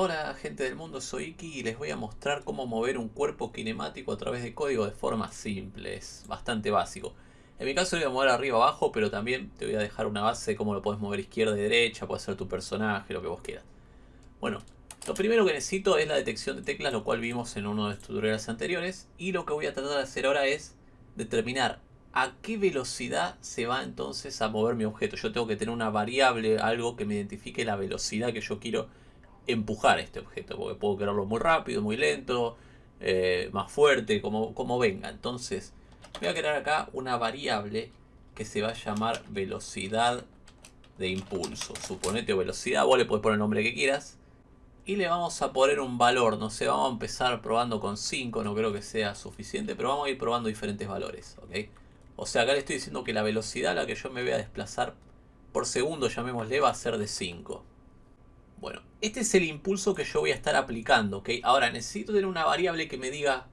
Hola gente del mundo, soy Iki y les voy a mostrar cómo mover un cuerpo kinemático a través de código de forma simple, es bastante básico. En mi caso lo voy a mover arriba abajo, pero también te voy a dejar una base de cómo lo puedes mover izquierda y derecha, puede ser tu personaje, lo que vos quieras. Bueno, lo primero que necesito es la detección de teclas, lo cual vimos en uno de los tutoriales anteriores. Y lo que voy a tratar de hacer ahora es determinar a qué velocidad se va entonces a mover mi objeto. Yo tengo que tener una variable, algo que me identifique la velocidad que yo quiero empujar este objeto, porque puedo quererlo muy rápido, muy lento, eh, más fuerte, como, como venga. Entonces, voy a crear acá una variable que se va a llamar velocidad de impulso. Suponete velocidad, vos le puedes poner el nombre que quieras. Y le vamos a poner un valor, no sé, vamos a empezar probando con 5, no creo que sea suficiente, pero vamos a ir probando diferentes valores. O sea, acá le estoy diciendo que la velocidad a la que yo me voy a desplazar por segundo, llamémosle, va a ser de 5. Bueno, este es el impulso que yo voy a estar aplicando, ¿ok? Ahora, necesito tener una variable que me diga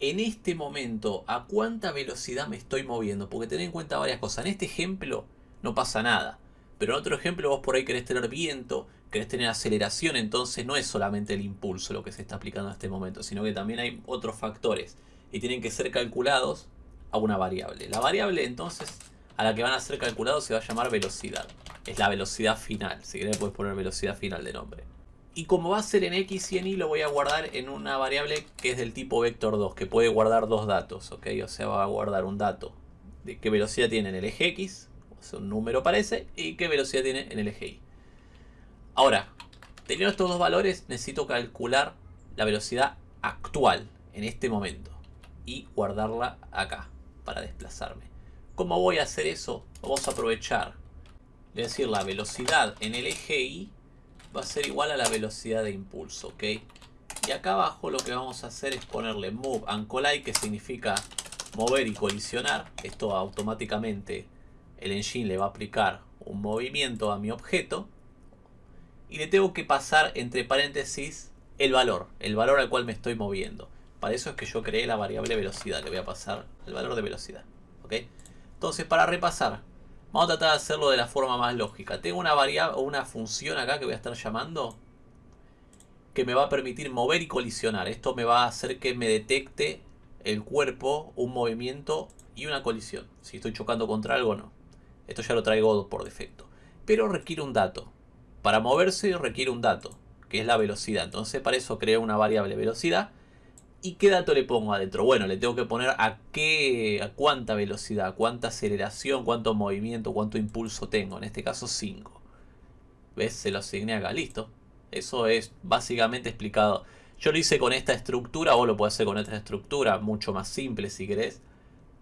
en este momento a cuánta velocidad me estoy moviendo. Porque ten en cuenta varias cosas. En este ejemplo no pasa nada. Pero en otro ejemplo vos por ahí querés tener viento, querés tener aceleración. Entonces no es solamente el impulso lo que se está aplicando en este momento. Sino que también hay otros factores. Y tienen que ser calculados a una variable. La variable entonces a la que van a ser calculados se va a llamar velocidad. Es la velocidad final. Si querés puedes poner velocidad final de nombre. Y como va a ser en X y en Y lo voy a guardar en una variable que es del tipo vector 2. Que puede guardar dos datos. ¿ok? O sea va a guardar un dato de qué velocidad tiene en el eje X. O sea un número parece. Y qué velocidad tiene en el eje Y. Ahora, teniendo estos dos valores necesito calcular la velocidad actual en este momento. Y guardarla acá para desplazarme. ¿Cómo voy a hacer eso? Vamos a aprovechar. Es decir, la velocidad en el eje Y va a ser igual a la velocidad de impulso, ¿ok? Y acá abajo lo que vamos a hacer es ponerle move and que significa mover y colisionar. Esto automáticamente el engine le va a aplicar un movimiento a mi objeto. Y le tengo que pasar entre paréntesis el valor, el valor al cual me estoy moviendo. Para eso es que yo creé la variable velocidad, le voy a pasar el valor de velocidad, ¿ok? Entonces, para repasar, vamos a tratar de hacerlo de la forma más lógica. Tengo una variable o una función acá que voy a estar llamando que me va a permitir mover y colisionar. Esto me va a hacer que me detecte el cuerpo, un movimiento y una colisión. Si estoy chocando contra algo o no. Esto ya lo traigo por defecto. Pero requiere un dato. Para moverse requiere un dato, que es la velocidad. Entonces para eso creo una variable velocidad ¿Y qué dato le pongo adentro? Bueno, le tengo que poner a qué, a cuánta velocidad, cuánta aceleración, cuánto movimiento, cuánto impulso tengo. En este caso 5. ¿Ves? Se lo asigné acá. Listo. Eso es básicamente explicado. Yo lo hice con esta estructura, vos lo podés hacer con otra estructura, mucho más simple si querés.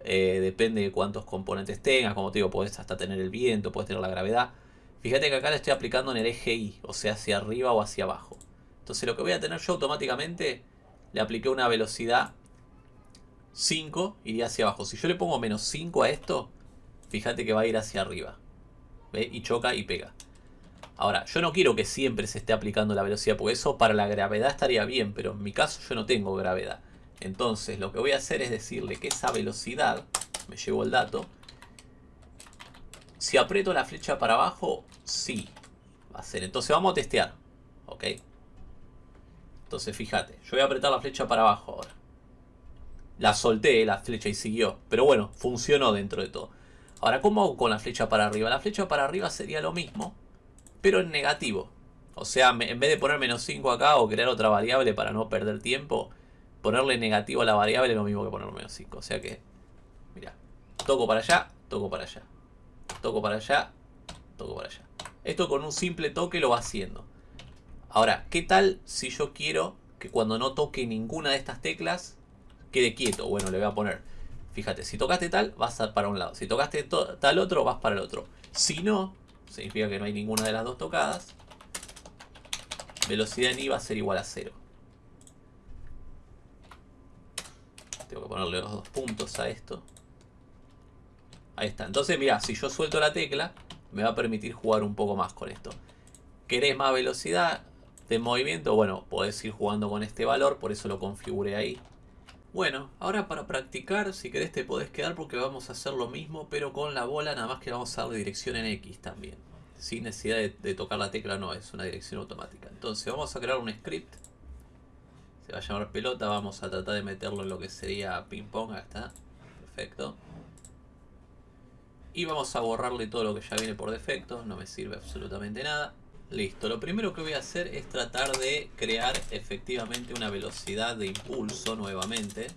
Eh, depende de cuántos componentes tengas. Como te digo, podés hasta tener el viento, podés tener la gravedad. Fíjate que acá le estoy aplicando en el eje Y, o sea, hacia arriba o hacia abajo. Entonces lo que voy a tener yo automáticamente le apliqué una velocidad 5, iría hacia abajo. Si yo le pongo menos 5 a esto, fíjate que va a ir hacia arriba. ¿Ve? Y choca y pega. Ahora, yo no quiero que siempre se esté aplicando la velocidad, porque eso para la gravedad estaría bien, pero en mi caso yo no tengo gravedad. Entonces lo que voy a hacer es decirle que esa velocidad, me llevo el dato, si aprieto la flecha para abajo, sí, va a ser. Entonces vamos a testear, ¿ok? Entonces fíjate, yo voy a apretar la flecha para abajo ahora. La solté la flecha y siguió. Pero bueno, funcionó dentro de todo. Ahora, ¿cómo hago con la flecha para arriba? La flecha para arriba sería lo mismo, pero en negativo. O sea, en vez de poner menos 5 acá o crear otra variable para no perder tiempo, ponerle negativo a la variable es lo mismo que poner menos 5. O sea que, mira, toco para allá, toco para allá. Toco para allá, toco para allá. Esto con un simple toque lo va haciendo. Ahora, ¿qué tal si yo quiero que cuando no toque ninguna de estas teclas quede quieto? Bueno, le voy a poner, fíjate, si tocaste tal, vas para un lado. Si tocaste tal otro, vas para el otro. Si no, significa que no hay ninguna de las dos tocadas. Velocidad en I va a ser igual a cero. Tengo que ponerle los dos puntos a esto. Ahí está. Entonces, mira, si yo suelto la tecla, me va a permitir jugar un poco más con esto. ¿Querés más velocidad? De movimiento, bueno, podés ir jugando con este valor, por eso lo configuré ahí. Bueno, ahora para practicar, si querés te podés quedar porque vamos a hacer lo mismo, pero con la bola nada más que vamos a darle dirección en X también. sin necesidad de, tocar la tecla, no, es una dirección automática. Entonces vamos a crear un script. Se va a llamar pelota, vamos a tratar de meterlo en lo que sería ping pong, acá está. Perfecto. Y vamos a borrarle todo lo que ya viene por defecto, no me sirve absolutamente nada. Listo, lo primero que voy a hacer es tratar de crear efectivamente una velocidad de impulso nuevamente.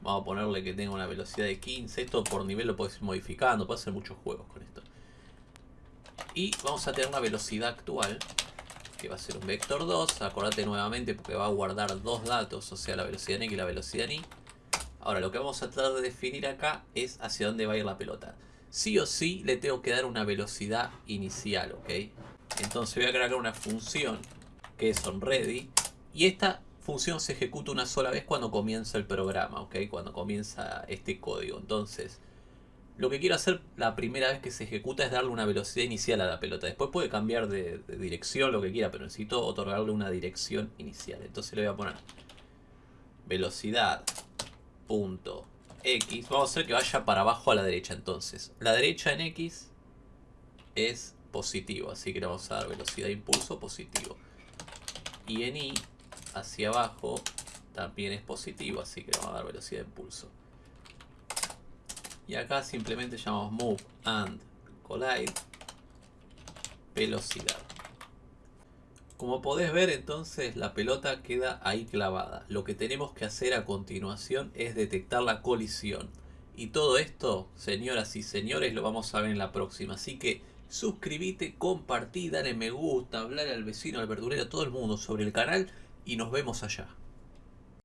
Vamos a ponerle que tenga una velocidad de 15. Esto por nivel lo puedes ir modificando, puedes hacer muchos juegos con esto. Y vamos a tener una velocidad actual, que va a ser un vector 2. Acordate nuevamente porque va a guardar dos datos, o sea la velocidad en X y la velocidad en Y. Ahora lo que vamos a tratar de definir acá es hacia dónde va a ir la pelota. Sí o sí le tengo que dar una velocidad inicial, ¿ok? Entonces voy a crear una función que es onReady. Y esta función se ejecuta una sola vez cuando comienza el programa, ¿ok? Cuando comienza este código. Entonces, lo que quiero hacer la primera vez que se ejecuta es darle una velocidad inicial a la pelota. Después puede cambiar de, dirección, lo que quiera, pero necesito otorgarle una dirección inicial. Entonces le voy a poner velocidad punto x. Vamos a hacer que vaya para abajo a la derecha entonces. La derecha en x es positivo, así que le vamos a dar velocidad de impulso positivo. Y en y hacia abajo también es positivo, así que le vamos a dar velocidad de impulso. Y acá simplemente llamamos move and collide velocidad. Como podés ver entonces la pelota queda ahí clavada. Lo que tenemos que hacer a continuación es detectar la colisión. Y todo esto, señoras y señores, lo vamos a ver en la próxima. Así que suscríbete, compartí, dale me gusta, hablar al vecino, al verdurero, a todo el mundo sobre el canal y nos vemos allá.